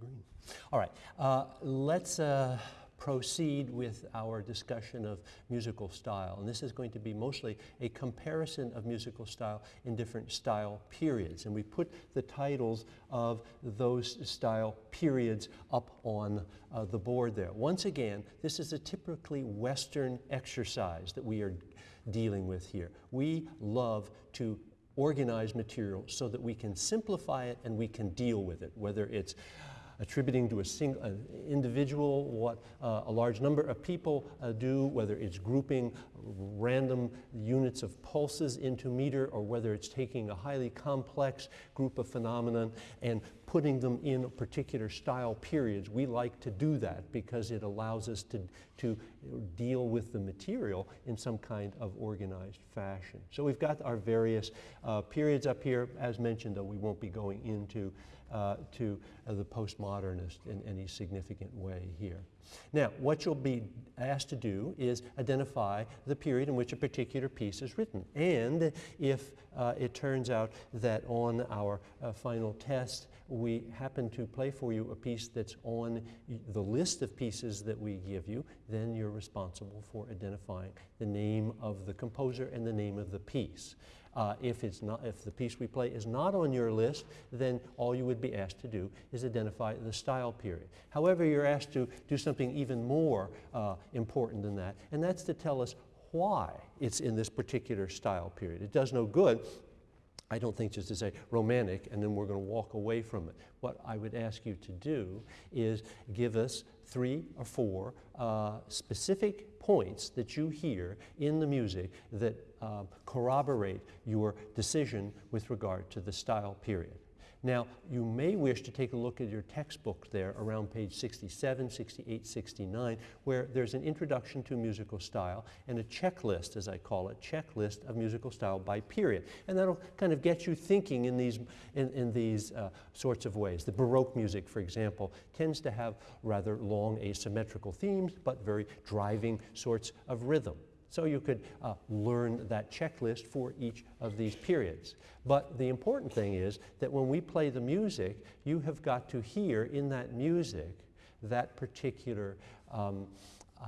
green. All right, uh, let's uh, proceed with our discussion of musical style. And this is going to be mostly a comparison of musical style in different style periods. And we put the titles of those style periods up on uh, the board there. Once again, this is a typically Western exercise that we are dealing with here. We love to organize material so that we can simplify it and we can deal with it, whether it's attributing to a single an individual what uh, a large number of people uh, do, whether it's grouping random units of pulses into meter or whether it's taking a highly complex group of phenomenon and putting them in particular style periods. We like to do that because it allows us to, to deal with the material in some kind of organized fashion. So we've got our various uh, periods up here. As mentioned, though, we won't be going into uh, to uh, the postmodernist in any significant way here. Now, what you'll be asked to do is identify the period in which a particular piece is written. And if uh, it turns out that on our uh, final test we happen to play for you a piece that's on the list of pieces that we give you, then you're responsible for identifying the name of the composer and the name of the piece. Uh, if, it's not, if the piece we play is not on your list, then all you would be asked to do is identify the style period. However, you're asked to do something even more uh, important than that, and that's to tell us why it's in this particular style period. It does no good I don't think just to say romantic and then we're going to walk away from it. What I would ask you to do is give us three or four uh, specific points that you hear in the music that uh, corroborate your decision with regard to the style period. Now, you may wish to take a look at your textbook there around page 67, 68, 69, where there's an introduction to musical style and a checklist, as I call it, checklist of musical style by period. And that'll kind of get you thinking in these, in, in these uh, sorts of ways. The Baroque music, for example, tends to have rather long asymmetrical themes, but very driving sorts of rhythm. So you could uh, learn that checklist for each of these periods. But the important thing is that when we play the music, you have got to hear in that music that particular um, uh,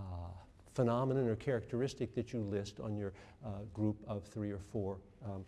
phenomenon or characteristic that you list on your uh, group of three or four um,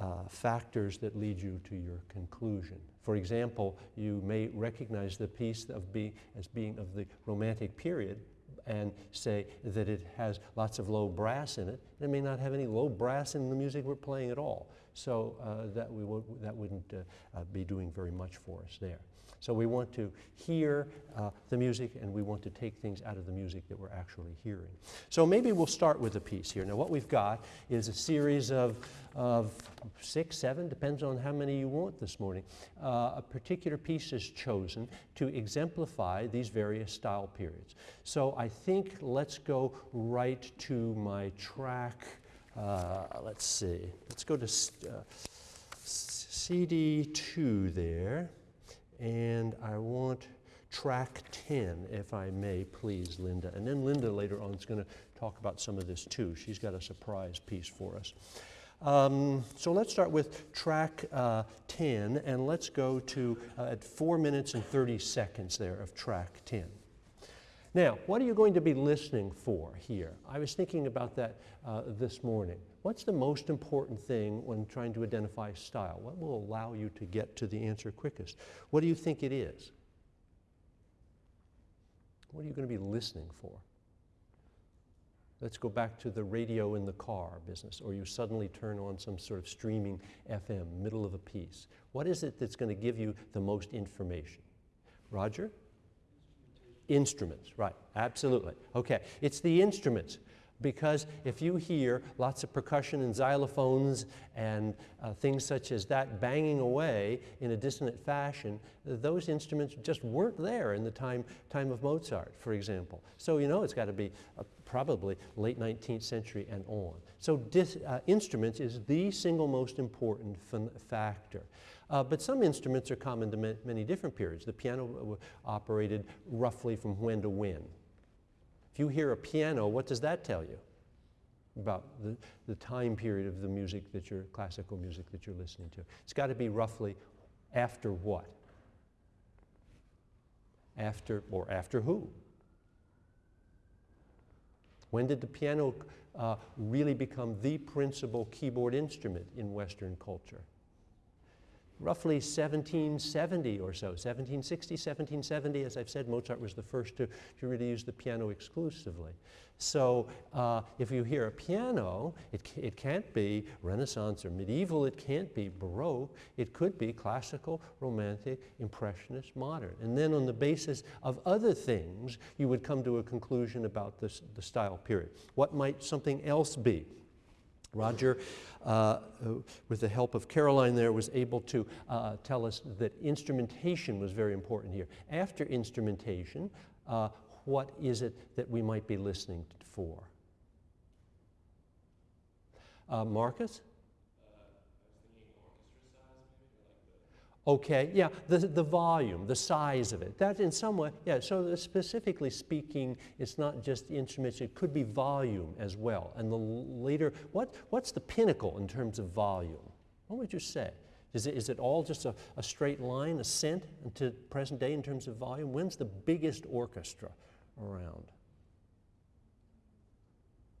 uh, factors that lead you to your conclusion. For example, you may recognize the piece of be, as being of the Romantic period and say that it has lots of low brass in it. It may not have any low brass in the music we're playing at all. So uh, that, we that wouldn't uh, uh, be doing very much for us there. So we want to hear uh, the music and we want to take things out of the music that we're actually hearing. So maybe we'll start with a piece here. Now what we've got is a series of, of six, seven, depends on how many you want this morning. A particular piece is chosen to exemplify these various style periods. So I think let's go right to my track. Uh, let's see, let's go to uh, CD2 there. And I want track 10, if I may, please, Linda. And then Linda later on is going to talk about some of this too. She's got a surprise piece for us. Um, so let's start with track uh, 10, and let's go to uh, at 4 minutes and 30 seconds there of track 10. Now, what are you going to be listening for here? I was thinking about that uh, this morning. What's the most important thing when trying to identify style? What will allow you to get to the answer quickest? What do you think it is? What are you going to be listening for? Let's go back to the radio in the car business, or you suddenly turn on some sort of streaming FM, middle of a piece. What is it that's going to give you the most information? Roger? Instruments, right, absolutely. Okay, it's the instruments because if you hear lots of percussion and xylophones and uh, things such as that banging away in a dissonant fashion, those instruments just weren't there in the time, time of Mozart, for example. So you know it's got to be uh, probably late 19th century and on. So uh, instruments is the single most important factor. Uh, but some instruments are common to ma many different periods. The piano operated roughly from when to when. If you hear a piano, what does that tell you? About the, the time period of the music that you're, classical music that you're listening to. It's got to be roughly after what? After, or after who? When did the piano uh, really become the principal keyboard instrument in Western culture? Roughly 1770 or so, 1760, 1770. As I've said, Mozart was the first to, to really use the piano exclusively. So uh, if you hear a piano, it, it can't be Renaissance or medieval, it can't be Baroque, it could be classical, romantic, impressionist, modern. And then on the basis of other things, you would come to a conclusion about this, the style period. What might something else be? Roger, uh, with the help of Caroline there, was able to uh, tell us that instrumentation was very important here. After instrumentation, uh, what is it that we might be listening for? Uh, Marcus? Okay, yeah, the, the volume, the size of it. That in some way, yeah, so specifically speaking, it's not just instruments, it could be volume as well. And the later, what, what's the pinnacle in terms of volume? What would you say? Is it, is it all just a, a straight line, ascent to present day in terms of volume? When's the biggest orchestra around?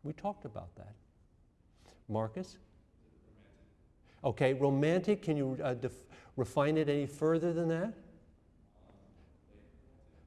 We talked about that. Marcus? Okay, romantic, can you uh, refine it any further than that?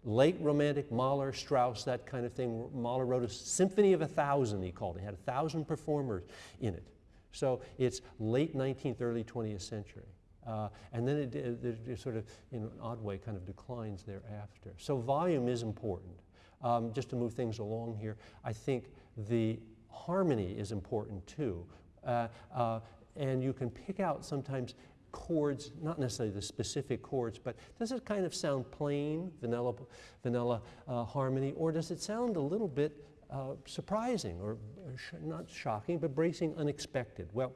Late Romantic, Mahler, Strauss, that kind of thing. Mahler wrote a symphony of a thousand, he called it. He had a thousand performers in it. So it's late 19th, early 20th century. Uh, and then it, it, it, sort of, in an odd way, kind of declines thereafter. So volume is important. Um, just to move things along here, I think the harmony is important too. Uh, uh, and you can pick out sometimes chords, not necessarily the specific chords, but does it kind of sound plain, vanilla, vanilla uh, harmony, or does it sound a little bit uh, surprising or sh not shocking, but bracing unexpected? Well,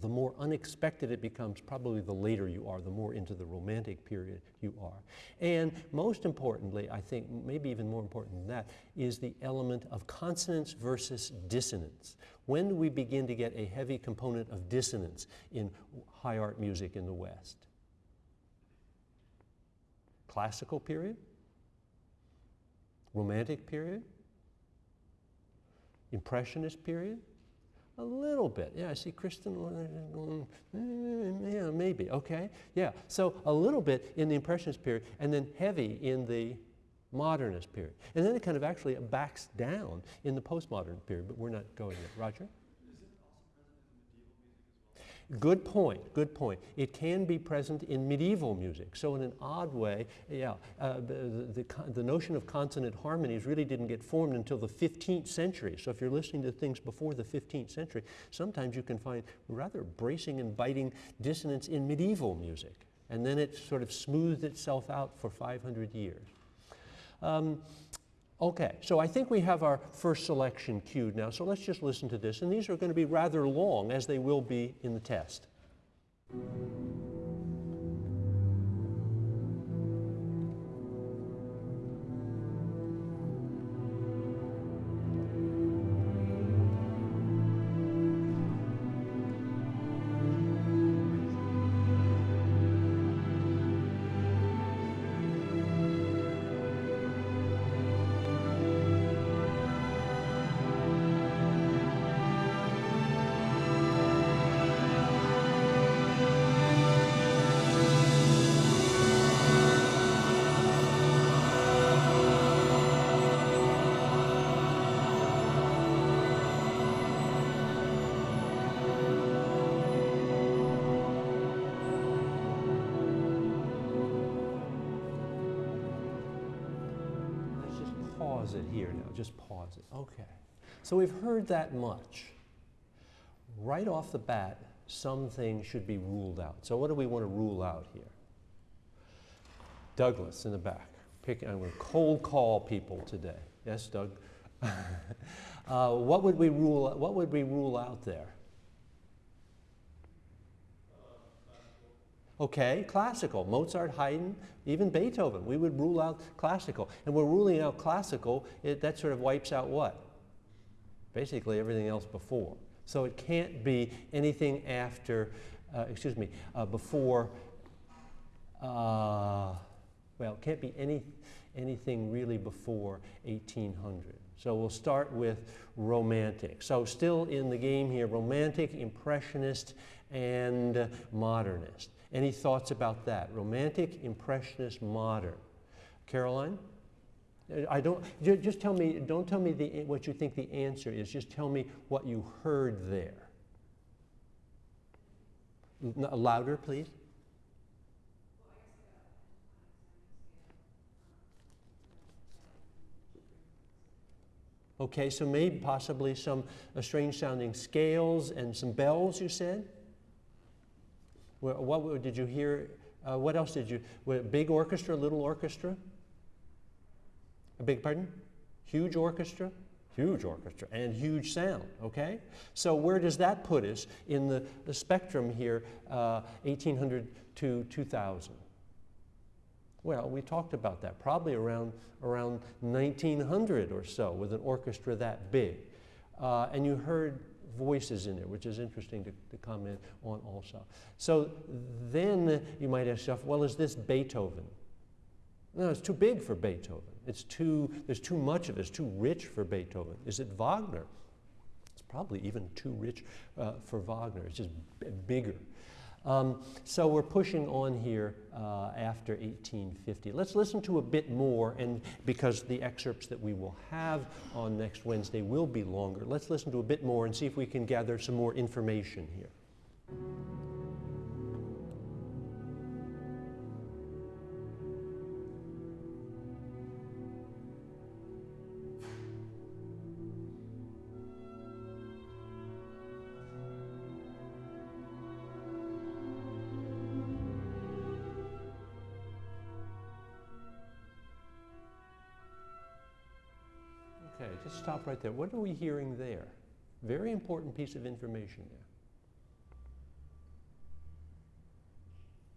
the more unexpected it becomes, probably the later you are, the more into the romantic period you are. And most importantly, I think maybe even more important than that, is the element of consonance versus dissonance. When do we begin to get a heavy component of dissonance in high art music in the West? Classical period? Romantic period? Impressionist period? A little bit. Yeah, I see Kristen yeah, maybe. Okay. Yeah. So a little bit in the Impressionist period and then heavy in the modernist period. And then it kind of actually backs down in the postmodern period, but we're not going there. Roger? Good point, good point. It can be present in medieval music. So in an odd way, yeah, uh, the, the, the, notion of consonant harmonies really didn't get formed until the 15th century. So if you're listening to things before the 15th century, sometimes you can find rather bracing and biting dissonance in medieval music. And then it sort of smoothed itself out for 500 years. Um, Okay, so I think we have our first selection queued now, so let's just listen to this. And these are going to be rather long, as they will be in the test. Pause it here now, just pause it. Okay. So we've heard that much. Right off the bat, some things should be ruled out. So what do we want to rule out here? Douglas in the back. Pick, I'm going to cold call people today. Yes, Doug? uh, what, would we rule, what would we rule out there? Okay, classical, Mozart, Haydn, even Beethoven. We would rule out classical. And we're ruling out classical, it, that sort of wipes out what? Basically everything else before. So it can't be anything after, uh, excuse me, uh, before, uh, well, Can't be any, anything really before 1800. So we'll start with Romantic. So still in the game here, Romantic, Impressionist, and Modernist. Any thoughts about that? Romantic, Impressionist, Modern. Caroline? I don't, just tell me, don't tell me the, what you think the answer is, just tell me what you heard there. Louder, please. Okay, so maybe possibly some uh, strange sounding scales and some bells, you said? What, what did you hear? Uh, what else did you? Big orchestra, little orchestra? A big pardon? Huge orchestra? Huge orchestra and huge sound, okay? So where does that put us in the, the spectrum here, uh, 1800 to 2000? Well, we talked about that, probably around, around 1900 or so with an orchestra that big. Uh, and you heard voices in there, which is interesting to, to comment on also. So then you might ask yourself, well, is this Beethoven? No, it's too big for Beethoven. It's too, there's too much of it. It's too rich for Beethoven. Is it Wagner? It's probably even too rich uh, for Wagner. It's just bigger. Um, so we're pushing on here uh, after 1850. Let's listen to a bit more, and because the excerpts that we will have on next Wednesday will be longer, let's listen to a bit more and see if we can gather some more information here. Just stop right there. What are we hearing there? Very important piece of information there.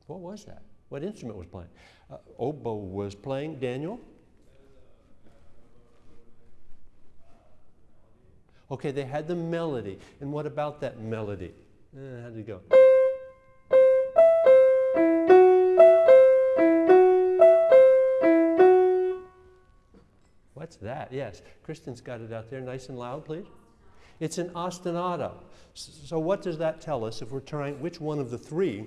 What was that? What instrument was playing? Uh, oboe was playing. Daniel? Okay, they had the melody. And what about that melody? Uh, how did it go? What's that? Yes. Kristen's got it out there nice and loud, please. It's an ostinato. So what does that tell us if we're trying, which one of the three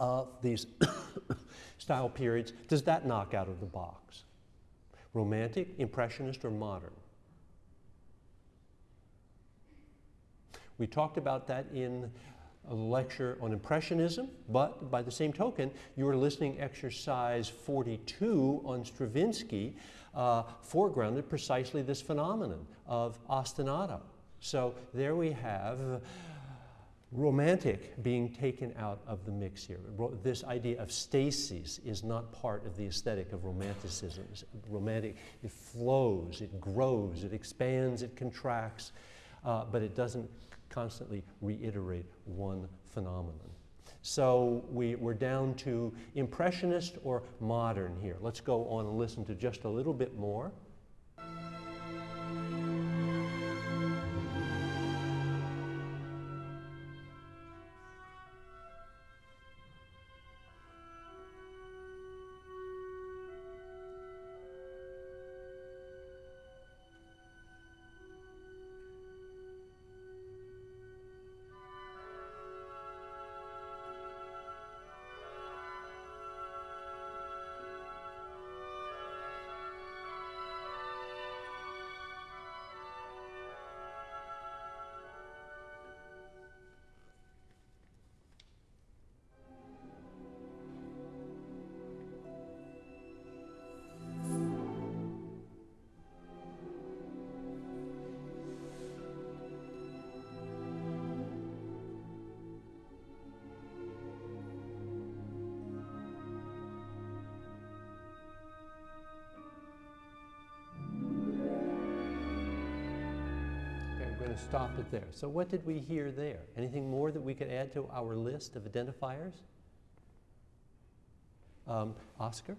of these style periods does that knock out of the box? Romantic, Impressionist, or Modern? We talked about that in a lecture on Impressionism, but by the same token, you were listening exercise 42 on Stravinsky, uh, foregrounded precisely this phenomenon of ostinato. So there we have romantic being taken out of the mix here. This idea of stasis is not part of the aesthetic of romanticism. Romantic, it flows, it grows, it expands, it contracts, uh, but it doesn't constantly reiterate one phenomenon. So we, we're down to impressionist or modern here. Let's go on and listen to just a little bit more. There. So what did we hear there? Anything more that we could add to our list of identifiers? Um, Oscar?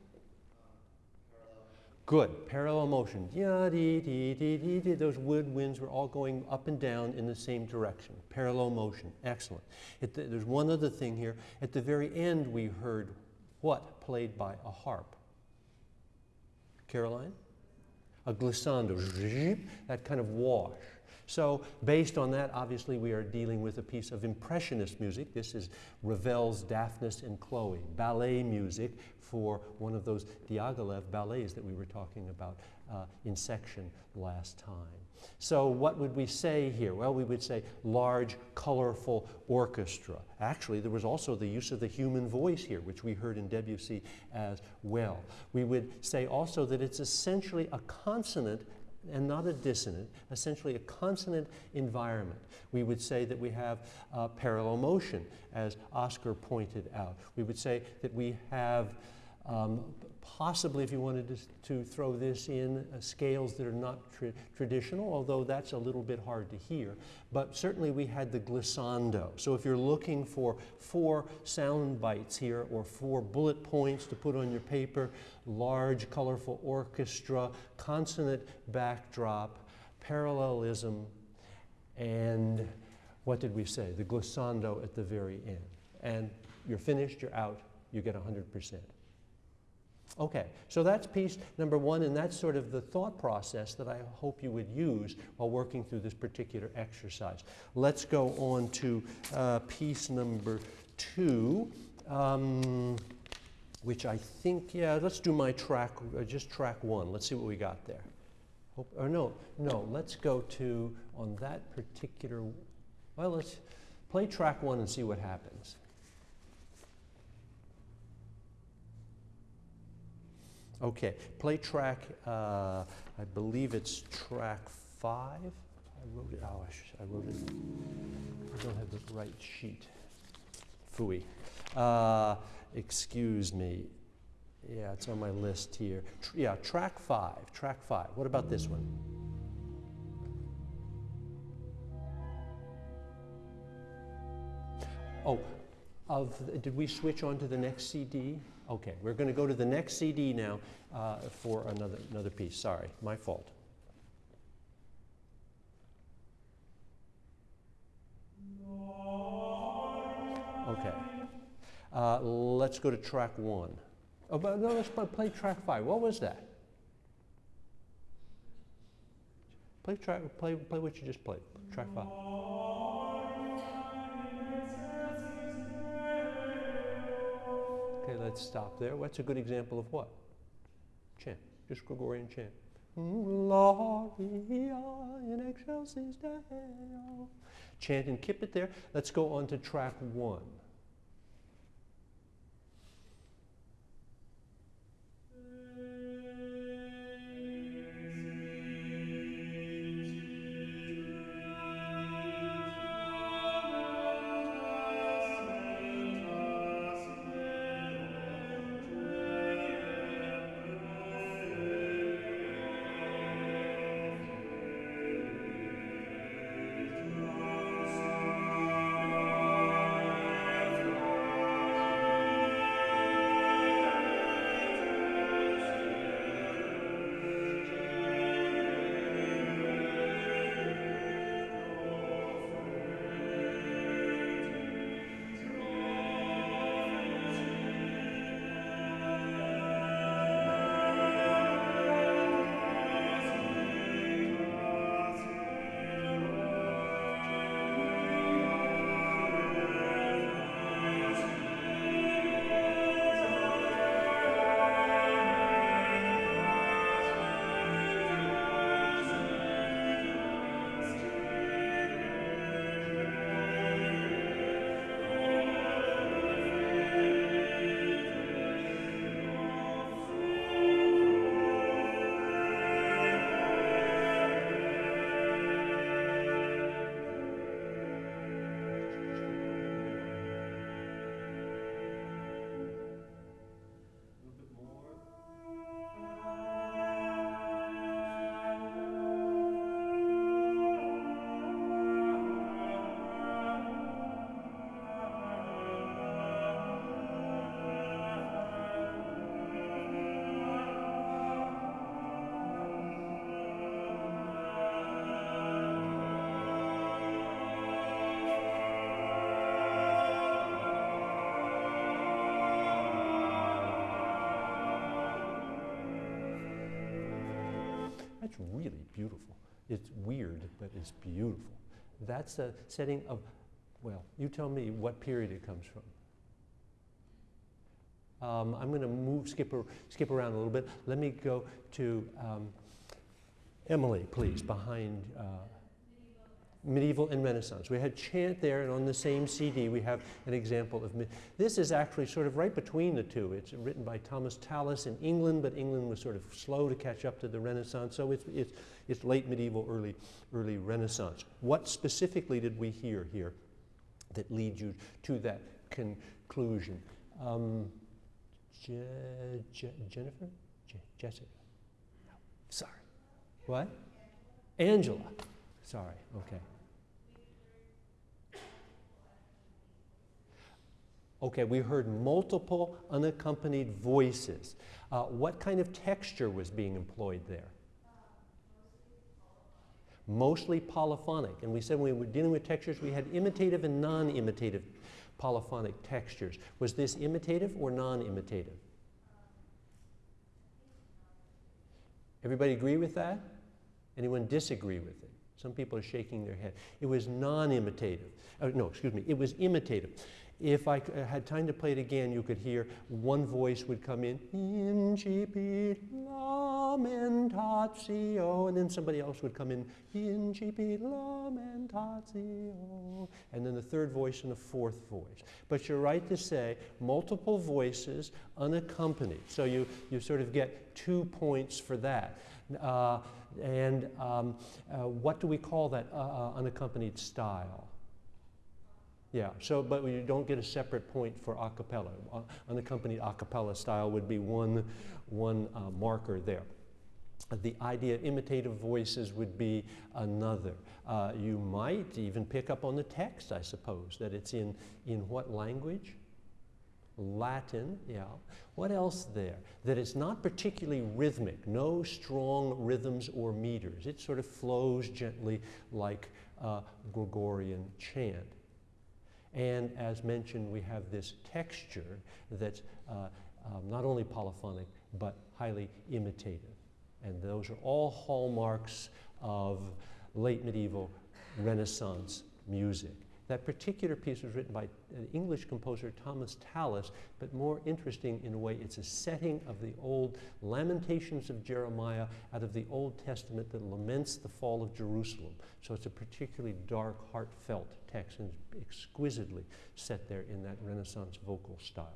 Good. Parallel motion. Yeah, dee, dee, dee, dee, dee. Those woodwinds were all going up and down in the same direction. Parallel motion. Excellent. The, there's one other thing here. At the very end, we heard what played by a harp? Caroline? A glissando, that kind of wash. So based on that, obviously we are dealing with a piece of impressionist music. This is Ravel's Daphnis and Chloe, ballet music for one of those Diaghilev ballets that we were talking about uh, in section last time. So what would we say here? Well, we would say large, colorful orchestra. Actually, there was also the use of the human voice here, which we heard in Debussy as well. We would say also that it's essentially a consonant and not a dissonant, essentially a consonant environment. We would say that we have uh, parallel motion, as Oscar pointed out. We would say that we have um, possibly, if you wanted to, to throw this in, uh, scales that are not tra traditional, although that's a little bit hard to hear. But certainly we had the glissando. So if you're looking for four sound bites here or four bullet points to put on your paper, large, colorful orchestra, consonant backdrop, parallelism, and what did we say? The glissando at the very end. And you're finished, you're out, you get 100%. Okay, so that's piece number one, and that's sort of the thought process that I hope you would use while working through this particular exercise. Let's go on to uh, piece number two, um, which I think, yeah, let's do my track, uh, just track one. Let's see what we got there. Or no, no, let's go to, on that particular, well, let's play track one and see what happens. Okay, play track, uh, I believe it's track five. I wrote it, oh, I, I, wrote it, I don't have the right sheet. Fooey. Uh, excuse me. Yeah, it's on my list here. Tr yeah, track five, track five. What about this one? Oh, of, did we switch on to the next CD? Okay, we're going to go to the next CD now uh, for another, another piece. Sorry, my fault. Okay. Uh, let's go to track one. Oh, but no, let's play track five. What was that? Play track. Play play what you just played. Track five. Okay, let's stop there. What's a good example of what? Chant, just Gregorian chant. Gloria in excelsis Deo. Chant and keep it there. Let's go on to track one. That's really beautiful. It's weird, but it's beautiful. That's a setting of, well, you tell me what period it comes from. Um, I'm going to move, skip, skip around a little bit. Let me go to um, Emily, please, behind uh, medieval and Renaissance. We had chant there, and on the same CD we have an example of. This is actually sort of right between the two. It's written by Thomas Tallis in England, but England was sort of slow to catch up to the Renaissance, so it's, it's, it's late medieval, early, early Renaissance. What specifically did we hear here that leads you to that conclusion? Um, Je Je Jennifer? Je Jessica? No, sorry. What? Angela. Sorry, okay. Okay, we heard multiple unaccompanied voices. Uh, what kind of texture was being employed there? Mostly polyphonic. And we said when we were dealing with textures, we had imitative and non imitative polyphonic textures. Was this imitative or non imitative? Everybody agree with that? Anyone disagree with it? Some people are shaking their head. It was non imitative. Uh, no, excuse me, it was imitative. If I uh, had time to play it again, you could hear one voice would come in, incipit lamentatio, and then somebody else would come in, incipit lamentatio, and then the third voice and the fourth voice. But you're right to say multiple voices unaccompanied. So you, you sort of get two points for that. Uh, and um, uh, what do we call that uh, uh unaccompanied style? Yeah, so, but you don't get a separate point for a cappella. Uh, unaccompanied a cappella style would be one, one uh, marker there. The idea of imitative voices would be another. Uh, you might even pick up on the text, I suppose, that it's in, in what language? Latin, yeah. What else there? That it's not particularly rhythmic, no strong rhythms or meters. It sort of flows gently like uh, Gregorian chant. And as mentioned, we have this texture that's uh, um, not only polyphonic, but highly imitative. And those are all hallmarks of late medieval Renaissance music. That particular piece was written by an English composer, Thomas Tallis, but more interesting in a way, it's a setting of the old Lamentations of Jeremiah out of the Old Testament that laments the fall of Jerusalem. So it's a particularly dark, heartfelt text and exquisitely set there in that Renaissance vocal style.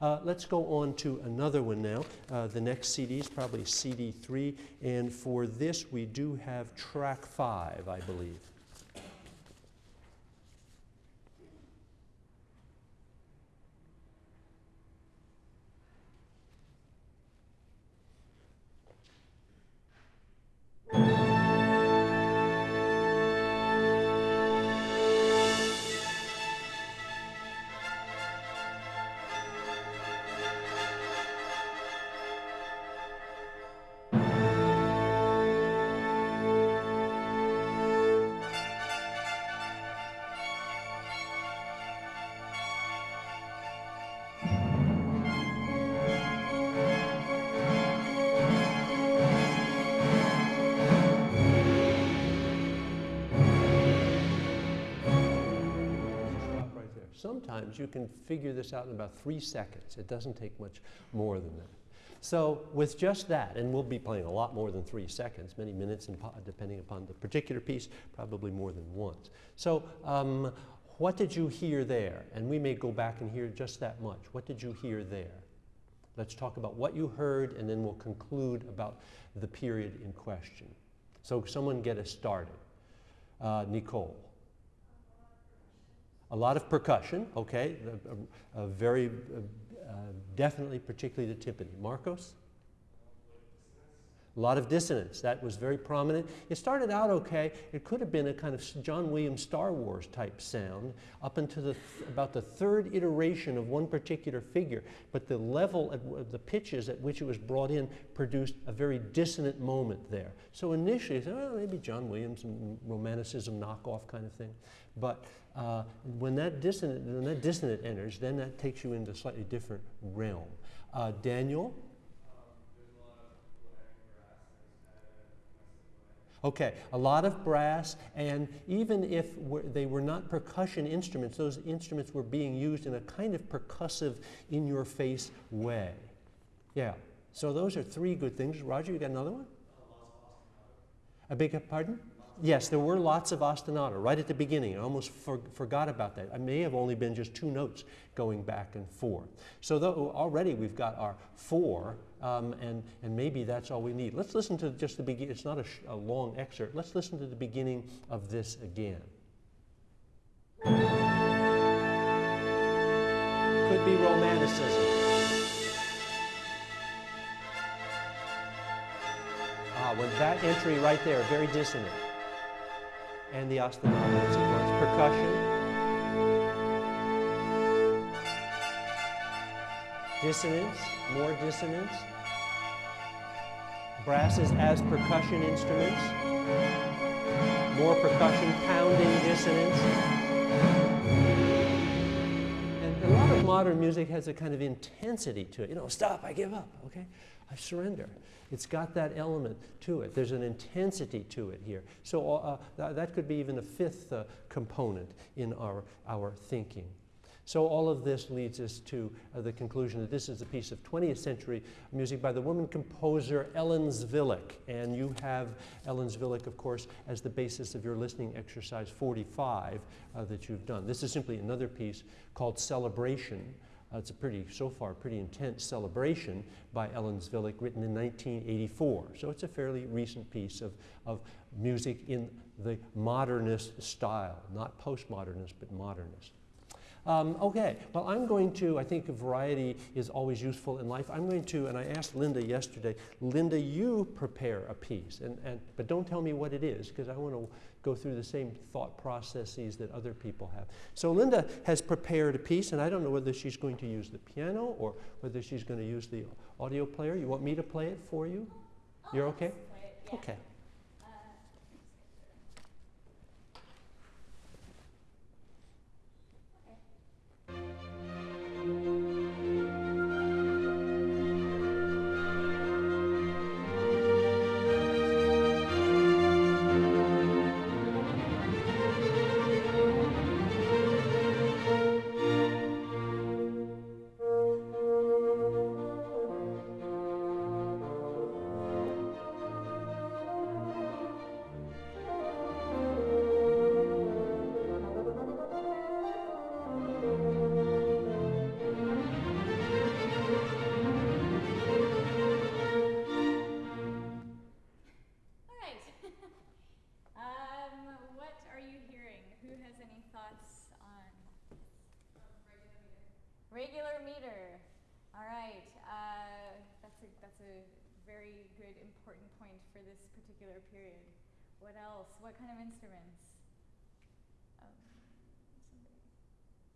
Uh, let's go on to another one now. Uh, the next CD is probably CD 3, and for this we do have track 5, I believe. sometimes you can figure this out in about three seconds. It doesn't take much more than that. So with just that, and we'll be playing a lot more than three seconds, many minutes depending upon the particular piece, probably more than once. So um, what did you hear there? And we may go back and hear just that much. What did you hear there? Let's talk about what you heard and then we'll conclude about the period in question. So someone get us started. Uh, Nicole. A lot of percussion, okay, a, a, a very uh, definitely, particularly the timpani. Marcos? A lot of dissonance. That was very prominent. It started out okay. It could have been a kind of John Williams Star Wars type sound up until the th about the third iteration of one particular figure. But the level, at the pitches at which it was brought in produced a very dissonant moment there. So initially, oh, maybe John Williams and Romanticism knockoff kind of thing. But uh, when, that dissonant, when that dissonant enters, then that takes you into a slightly different realm. Uh, Daniel? Okay, a lot of brass, and even if they were not percussion instruments, those instruments were being used in a kind of percussive, in your face way. Yeah, so those are three good things. Roger, you got another one? Beg your pardon? Yes, there were lots of ostinato right at the beginning. I almost for, forgot about that. I may have only been just two notes going back and forth. So though already we've got our four, um, and, and maybe that's all we need. Let's listen to just the beginning. It's not a, a long excerpt. Let's listen to the beginning of this again. Could be romanticism. Ah, when that entry right there, very dissonant and the ostinato sequence. Percussion. Dissonance, more dissonance. Brasses as percussion instruments. More percussion, pounding dissonance. And a lot of modern music has a kind of intensity to it. You know, stop, I give up, okay? I surrender. It's got that element to it. There's an intensity to it here. So uh, th that could be even a fifth uh, component in our, our thinking. So all of this leads us to uh, the conclusion that this is a piece of 20th century music by the woman composer Ellen Zwilich. And you have Ellen Zwilich, of course, as the basis of your listening exercise 45 uh, that you've done. This is simply another piece called Celebration uh, it's a pretty, so far, pretty intense celebration by Ellen Zwilich, written in 1984. So it's a fairly recent piece of, of music in the modernist style, not postmodernist, but modernist. Um, okay, well, I'm going to, I think variety is always useful in life. I'm going to, and I asked Linda yesterday, Linda, you prepare a piece, and, and, but don't tell me what it is, because I want to go through the same thought processes that other people have. So Linda has prepared a piece, and I don't know whether she's going to use the piano or whether she's going to use the audio player. You want me to play it for you? You're okay? okay?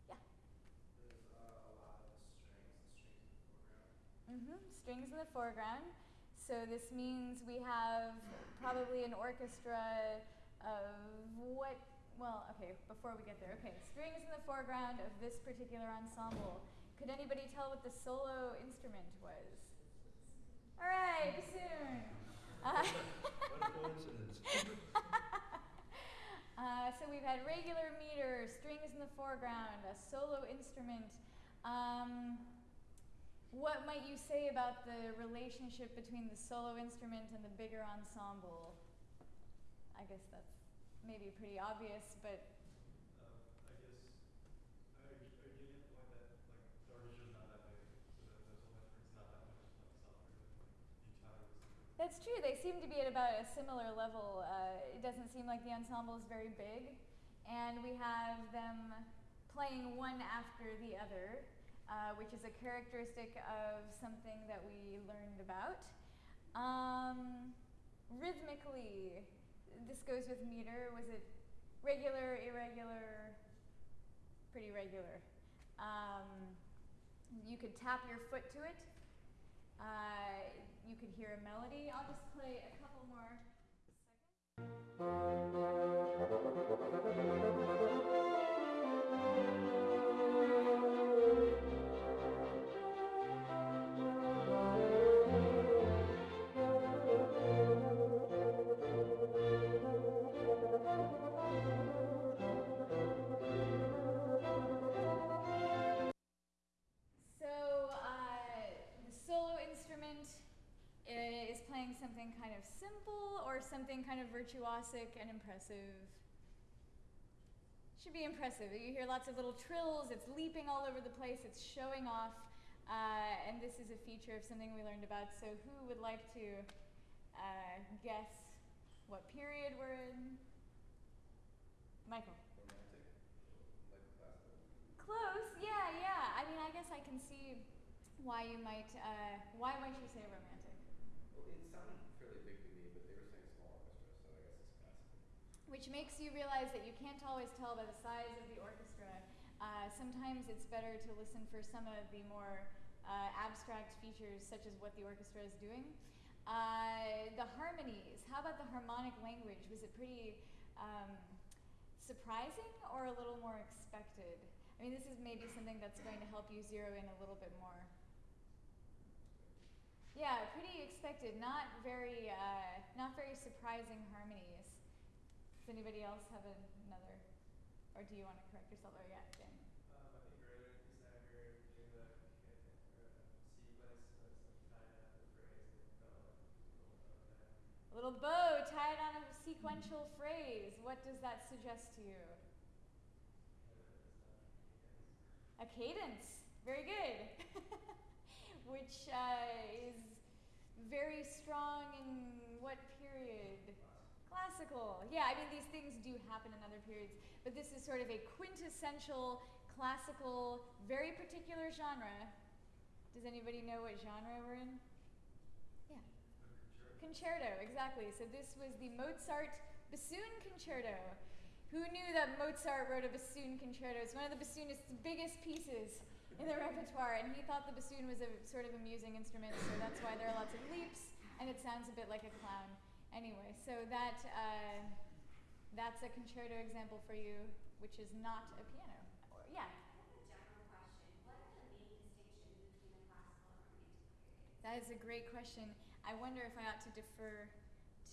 Yeah. Okay. strings strings in the foreground. So this means we have probably an orchestra of what, well, okay, before we get there. Okay, strings in the foreground of this particular ensemble. Could anybody tell what the solo instrument was? All right, soon. Uh, what a coincidence. uh, so we've had regular meter, strings in the foreground, a solo instrument. Um, what might you say about the relationship between the solo instrument and the bigger ensemble? I guess that's maybe pretty obvious, but. Uh, I guess, are, you getting at the point that like the orchestra's not that big, so that the solo instrument's not that much like celebrated? That's true. They seem to be at about a similar level. Uh, it doesn't seem like the ensemble is very big, and we have them playing one after the other uh, which is a characteristic of something that we learned about. Um, rhythmically, this goes with meter. Was it regular, irregular, pretty regular? Um, you could tap your foot to it. Uh, you could hear a melody. I'll just play a couple more instrument virtuosic and impressive? Should be impressive. You hear lots of little trills, it's leaping all over the place, it's showing off. Uh, and this is a feature of something we learned about. So, who would like to uh, guess what period we're in? Michael. Close, yeah, yeah. I mean, I guess I can see why you might. Uh, why might you say romantic? Well, it sounded fairly big to me, but they were saying small orchestra, so I guess it's classical. Which makes you realize that you can't always tell by the size of the orchestra. Uh, sometimes it's better to listen for some of the more uh, abstract features, such as what the orchestra is doing. Uh, the harmonies. How about the harmonic language? Was it pretty um, surprising or a little more expected? I mean, this is maybe something that's going to help you zero in a little bit more. Yeah, pretty expected. Not very, uh, not very surprising harmonies. Does anybody else have another, or do you want to correct yourself? Oh yeah, Dan. Um, I think earlier you said I heard doing the sequence that's like tied up the phrase and it felt like a little bit of A little bow tied on a sequential phrase. What does that suggest to you? A cadence. Very good. Which uh, is very strong in what period? Classical. Yeah, I mean, these things do happen in other periods, but this is sort of a quintessential classical, very particular genre. Does anybody know what genre we're in? Yeah. Concerto, exactly. So this was the Mozart bassoon concerto. Who knew that Mozart wrote a bassoon concerto? It's one of the bassoonist's biggest pieces in the repertoire, and he thought the bassoon was a sort of amusing instrument, so that's why there are lots of leaps, and it sounds a bit like a clown. Anyway, so that uh, that's a concerto example for you, which is not a piano. Or, yeah. That is a great question. I wonder if I ought to defer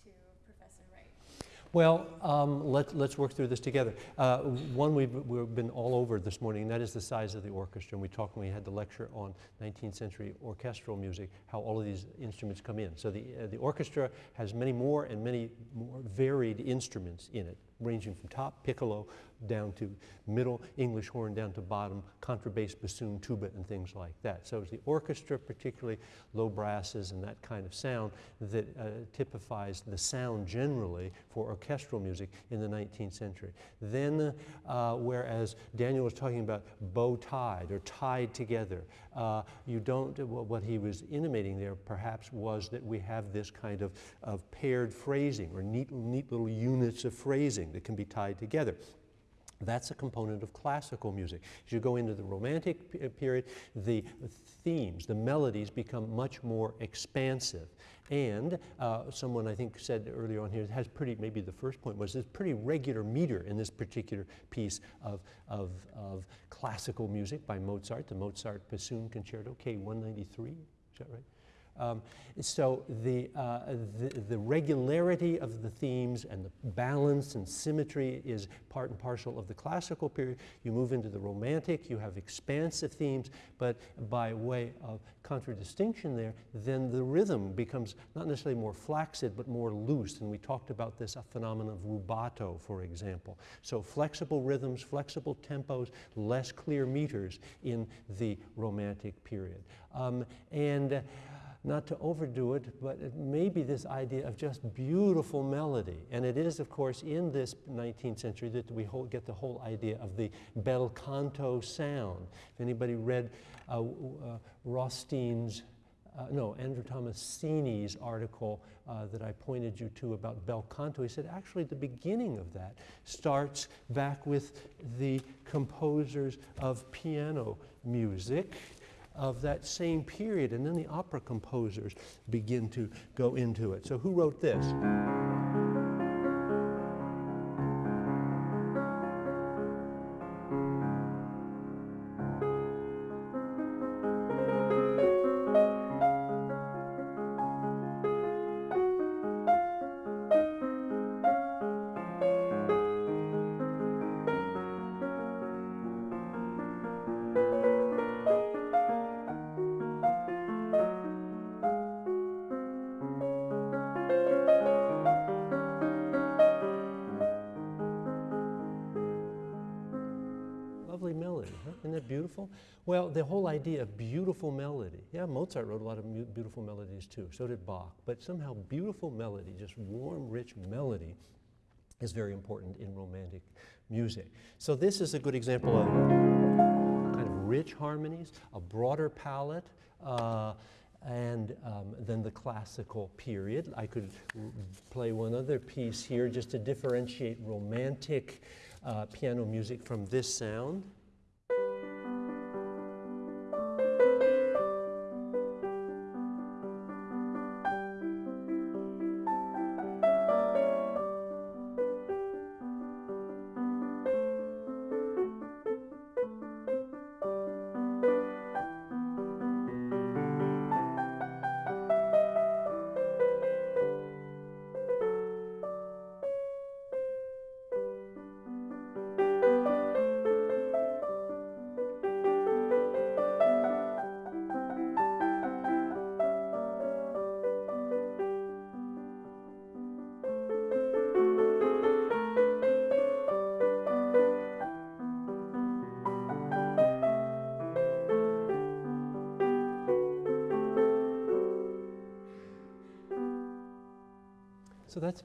to Professor Wright. Well, um, let, let's work through this together. Uh, one we've, we've been all over this morning, and that is the size of the orchestra. And we talked when we had the lecture on 19th century orchestral music, how all of these instruments come in. So the, uh, the orchestra has many more and many more varied instruments in it, ranging from top piccolo down to middle, English horn down to bottom, contrabass, bassoon, tuba, and things like that. So it's the orchestra, particularly low brasses and that kind of sound, that uh, typifies the sound generally for orchestral music in the 19th century. Then, uh, whereas Daniel was talking about bow tied or tied together, uh, you don't, what he was intimating there perhaps was that we have this kind of, of paired phrasing or neat, neat little units of phrasing that can be tied together. That's a component of classical music. As you go into the Romantic uh, period, the themes, the melodies become much more expansive. And uh, someone I think said earlier on here has pretty, maybe the first point was this pretty regular meter in this particular piece of, of, of classical music by Mozart, the Mozart Bassoon Concerto, K193, is that right? Um, so the, uh, the, the, regularity of the themes and the balance and symmetry is part and parcel of the classical period. You move into the romantic, you have expansive themes, but by way of contradistinction there, then the rhythm becomes not necessarily more flaccid, but more loose. And we talked about this a phenomenon of rubato, for example. So flexible rhythms, flexible tempos, less clear meters in the romantic period. Um, and not to overdo it, but it may be this idea of just beautiful melody. And it is, of course, in this 19th century that we get the whole idea of the bel canto sound. If anybody read uh, uh, Rostein's uh, no, Andrew Tommasini's article uh, that I pointed you to about bel canto, he said actually the beginning of that starts back with the composers of piano music of that same period, and then the opera composers begin to go into it. So, who wrote this? Well, the whole idea of beautiful melody. Yeah, Mozart wrote a lot of beautiful melodies too. So did Bach. But somehow, beautiful melody, just warm, rich melody, is very important in romantic music. So this is a good example of kind of rich harmonies, a broader palette. Uh, and um, then the classical period. I could play one other piece here just to differentiate romantic uh, piano music from this sound.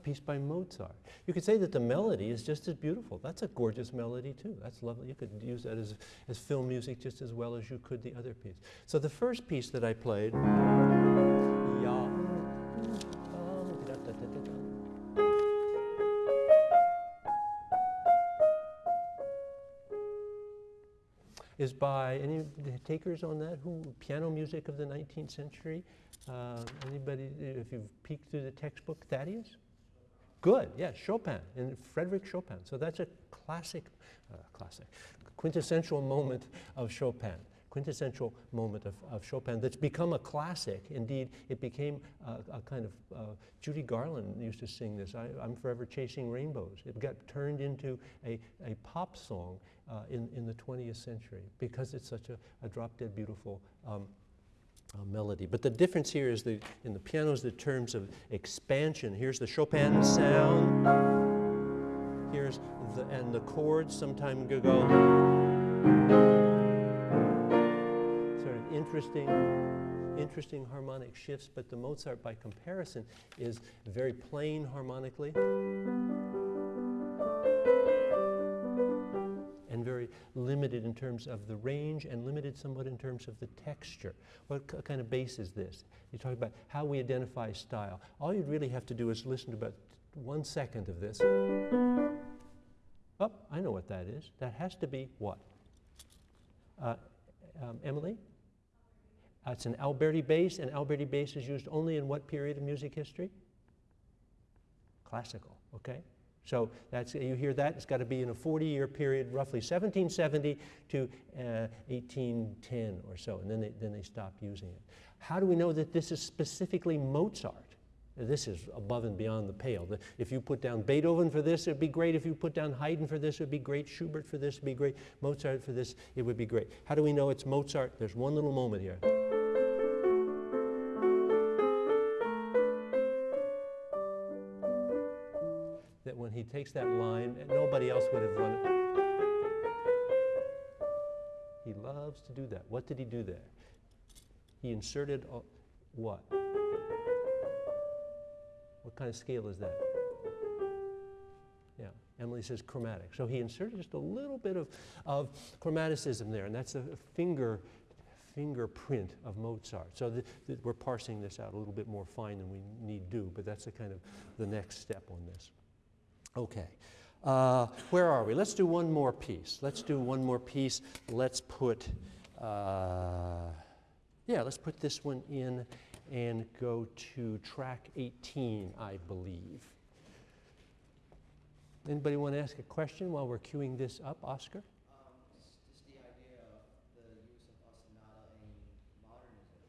Piece by Mozart. You could say that the melody is just as beautiful. That's a gorgeous melody too. That's lovely. You could use that as, as film music just as well as you could the other piece. So the first piece that I played, is by any takers on that? Who piano music of the 19th century? Uh, anybody? If you've peeked through the textbook, Thaddeus. Good, yeah, Chopin and Frederick Chopin. So that's a classic, uh, classic, quintessential moment of Chopin. Quintessential moment of, of Chopin that's become a classic. Indeed, it became a, kind of, uh, Judy Garland used to sing this, I, I'm Forever Chasing Rainbows. It got turned into a, a pop song uh, in, in the 20th century because it's such a, a drop dead beautiful um, uh, melody. But the difference here is the, in the piano is the terms of expansion. Here's the Chopin sound. Here's the, and the chords sometime go sort of interesting, interesting harmonic shifts, but the Mozart by comparison is very plain harmonically. Limited in terms of the range and limited somewhat in terms of the texture. What kind of bass is this? You talk about how we identify style. All you'd really have to do is listen to about one second of this. Oh, I know what that is. That has to be what? Uh, um, Emily? Uh, it's an Alberti bass, and Alberti bass is used only in what period of music history? Classical, okay? So that's, you hear that, it's got to be in a 40-year period, roughly 1770 to uh, 1810 or so, and then they, then they stopped using it. How do we know that this is specifically Mozart? This is above and beyond the pale. If you put down Beethoven for this, it'd be great. If you put down Haydn for this, it'd be great. Schubert for this, it'd be great. Mozart for this, it would be great. How do we know it's Mozart? There's one little moment here. Takes that line, and nobody else would have run it. He loves to do that. What did he do there? He inserted a, what? What kind of scale is that? Yeah, Emily says chromatic. So he inserted just a little bit of, of chromaticism there, and that's a finger fingerprint of Mozart. So th- th- we're parsing this out a little bit more fine than we need do, but that's the kind of the next step on this. Okay. Uh, where are we? Let's do one more piece. Let's do one more piece. Let's put, uh, yeah, let's put this one in and go to track 18, I believe. Anybody want to ask a question while we're queuing this up? Oscar? Um, just, just the idea of the use of ostinato in modernism.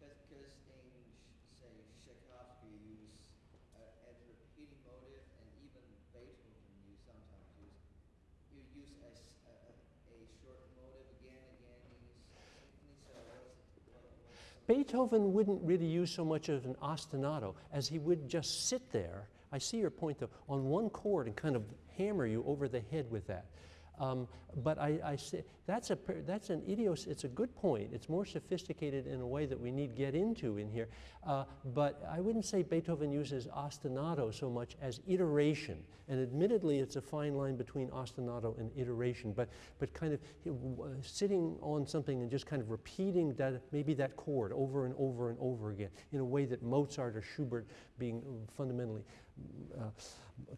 Because in, sh- say, Tchaikovsky use uh, as repeating motive, and even Beethoven you sometimes use. You use a, s- a, a- a short motive again and again in his symphony. So what's, what, what's some- Beethoven wouldn't really use so much of an ostinato as he would just sit there. I see your point though, on one chord and kind of hammer you over the head with that. Um, but I, I say, that's, a, that's an idios, it's a good point. It's more sophisticated in a way that we need get into in here. Uh, but I wouldn't say Beethoven uses ostinato so much as iteration. And admittedly, it's a fine line between ostinato and iteration, but, but kind of uh, sitting on something and just kind of repeating that, maybe that chord over and over and over again in a way that Mozart or Schubert, being fundamentally uh,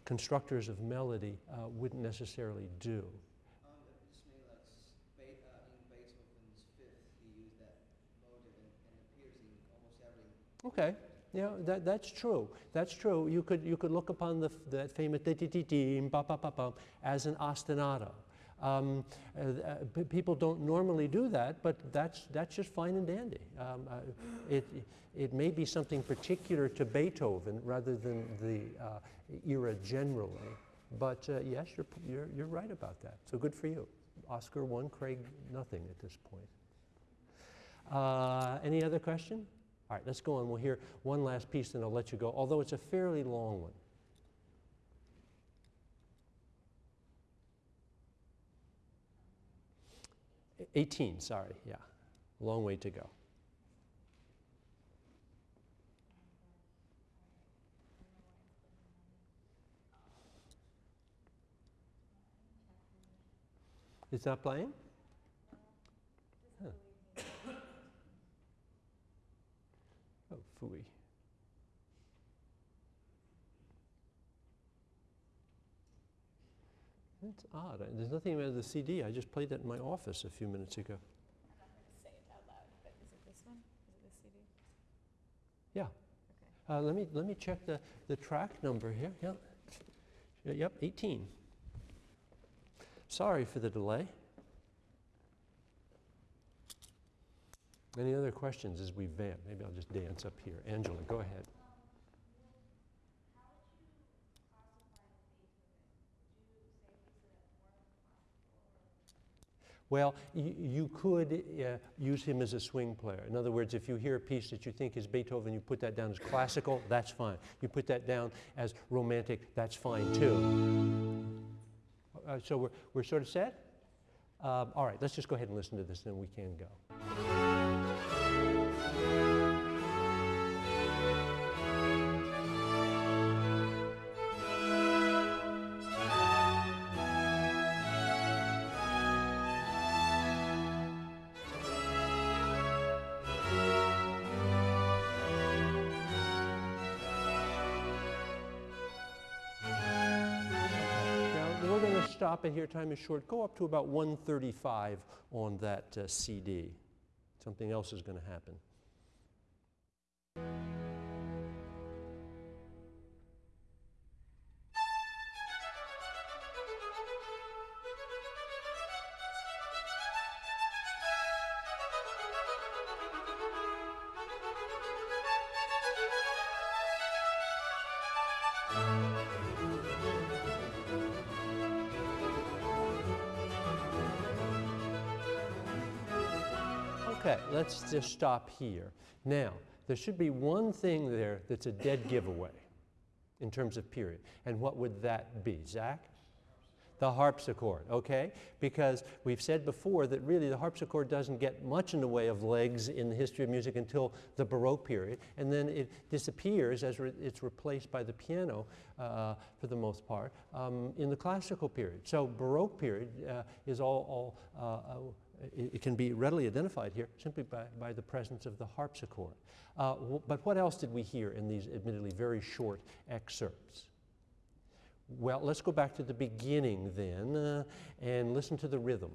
constructors of melody, uh, wouldn't necessarily do. Um, it just made like s- Be- uh, in Beethoven's fifth, he used that motive and, and appears in almost every. Okay. Yeah, that, that's true. That's true. You could, you could look upon the, that famous as an ostinato. Um, uh, uh, people don't normally do that, but that's, that's just fine and dandy. Um, uh, it, it may be something particular to Beethoven rather than the uh, era generally. But uh, yes, you're, you're, you're right about that. So good for you. Oscar one, Craig nothing at this point. Uh, any other question? All right, let's go on. We'll hear one last piece, then I'll let you go, although it's a fairly long one. E- 18, sorry, yeah. Long way to go. It's not playing? Oh. That's odd. I- There's nothing about the CD. I just played that in my office a few minutes ago. I'm not going to say it out loud, but is it this one? Is it this CD? Yeah. Okay. Uh, let me let me check the, the track number here. Yeah. Yep, 18. Sorry for the delay. Any other questions as we vamp? Maybe I'll just dance up here. Angela, go ahead. Well, you could uh, use him as a swing player. In other words, if you hear a piece that you think is Beethoven, you put that down as classical, that's fine. You put that down as romantic, that's fine too. Uh, so we're, we're sort of set? Um, all right, let's just go ahead and listen to this, then we can go. Here. Time is short. Go up to about 135 on that uh, CD. Something else is going to happen. Just stop here. Now, there should be one thing there that's a dead giveaway in terms of period. And what would that be, Zach? The harpsichord, okay? Because we've said before that really the harpsichord doesn't get much in the way of legs in the history of music until the Baroque period, and then it disappears as re- it's replaced by the piano uh, for the most part um, in the classical period. So Baroque period uh, is all, all uh, uh, it, it can be readily identified here simply by, by the presence of the harpsichord. Uh, but what else did we hear in these admittedly very short excerpts? Well, let's go back to the beginning then uh, and listen to the rhythm.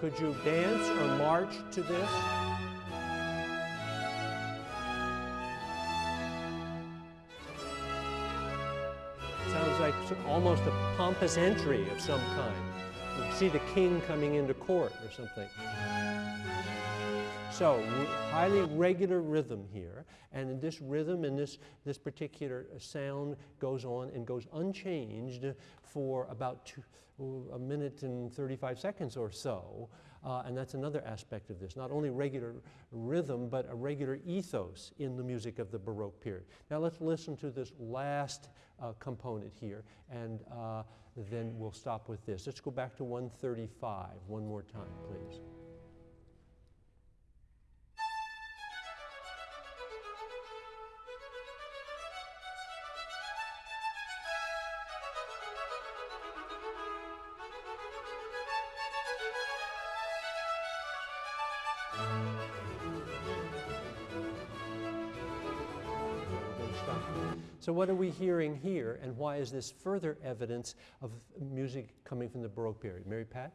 Could you dance or march to this? Almost a pompous entry of some kind. You see the king coming into court or something. So, highly regular rhythm here, and this rhythm and this, this particular uh, sound goes on and goes unchanged for about two, a minute and 35 seconds or so. Uh, and that's another aspect of this. Not only regular rhythm, but a regular ethos in the music of the Baroque period. Now let's listen to this last uh, component here, and uh, then we'll stop with this. Let's go back to 135 one more time, please. So what are we hearing here, and why is this further evidence of music coming from the Baroque period? Mary Pat?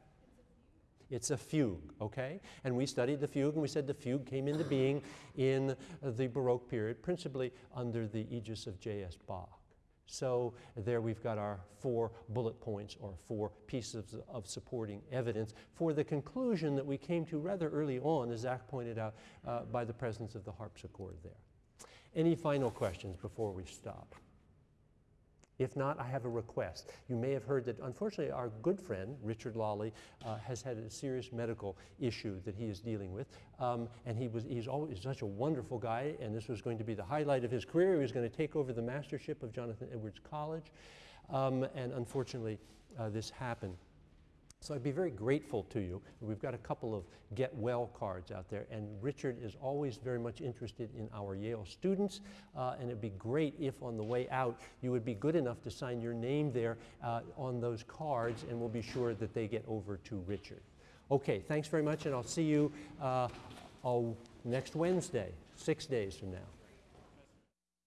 It's a fugue, okay? And we studied the fugue, and we said the fugue came into being in the Baroque period, principally under the aegis of J.S. Bach. So there we've got our four bullet points or four pieces of supporting evidence for the conclusion that we came to rather early on, as Zach pointed out, uh, by the presence of the harpsichord there. Any final questions before we stop? If not, I have a request. You may have heard that unfortunately our good friend, Richard Lalli, uh, has had a serious medical issue that he is dealing with. Um, and he was, he's always such a wonderful guy, and this was going to be the highlight of his career. He was going to take over the mastership of Jonathan Edwards College. Um, and unfortunately, uh, this happened. So I'd be very grateful to you. We've got a couple of get well cards out there, and Richard is always very much interested in our Yale students. Uh, and it'd be great if on the way out you would be good enough to sign your name there uh, on those cards, and we'll be sure that they get over to Richard. Okay, thanks very much, and I'll see you uh, oh, next Wednesday, six days from now.